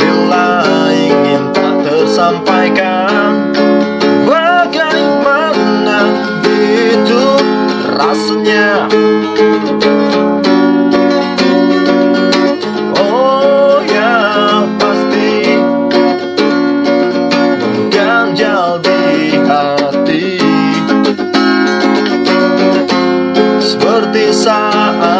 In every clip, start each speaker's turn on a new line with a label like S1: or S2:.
S1: Bila ingin tak tersampaikan Bagaimana itu rasanya? Oh ya pasti Ganjal di hati. Seperti saat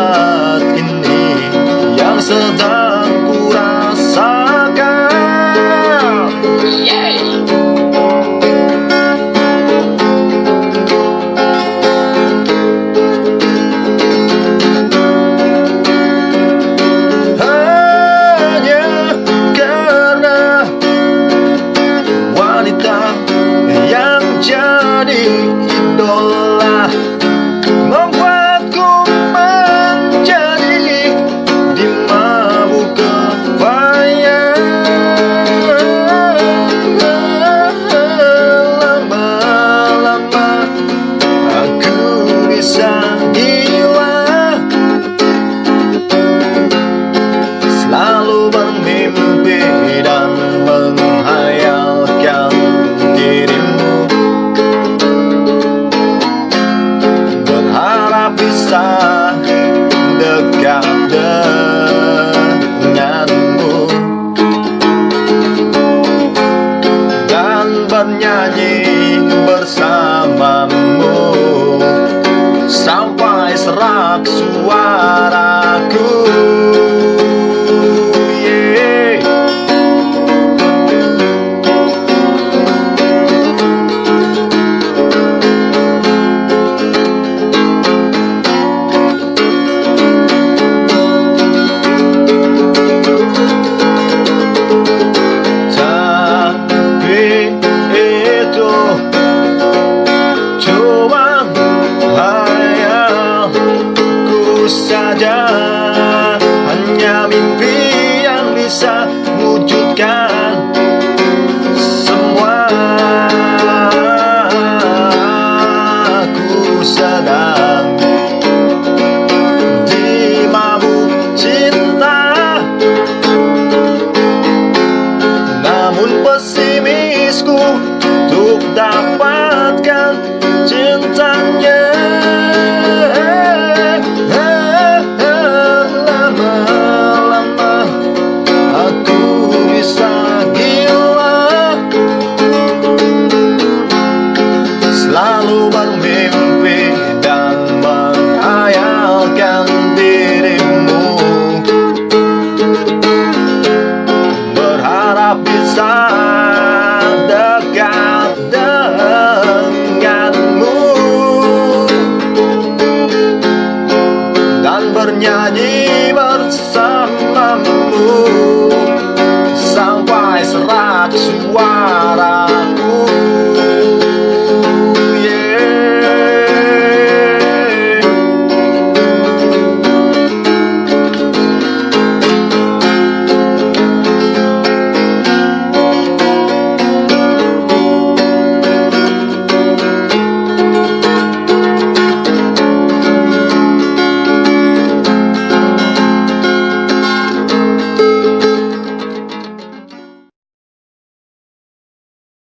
S1: amaldiçoar. pesimisku Untuk dapatkan cintanya.